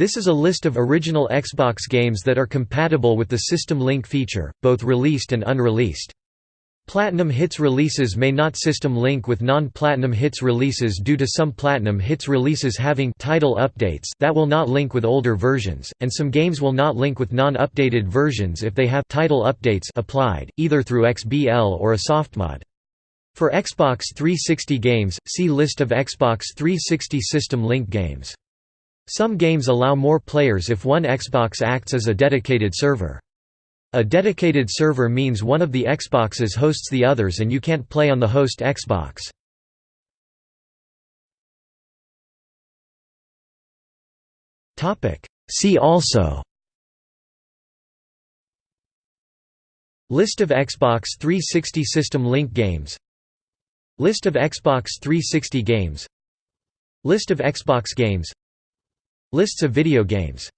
This is a list of original Xbox games that are compatible with the System Link feature, both released and unreleased. Platinum Hits releases may not system link with non-Platinum Hits releases due to some Platinum Hits releases having title updates that will not link with older versions, and some games will not link with non-updated versions if they have title updates applied, either through XBL or a softmod. For Xbox 360 games, see List of Xbox 360 System Link games. Some games allow more players if one Xbox acts as a dedicated server. A dedicated server means one of the Xboxes hosts the others and you can't play on the host Xbox. See also List of Xbox 360 System Link games List of Xbox 360 games List of Xbox games Lists of video games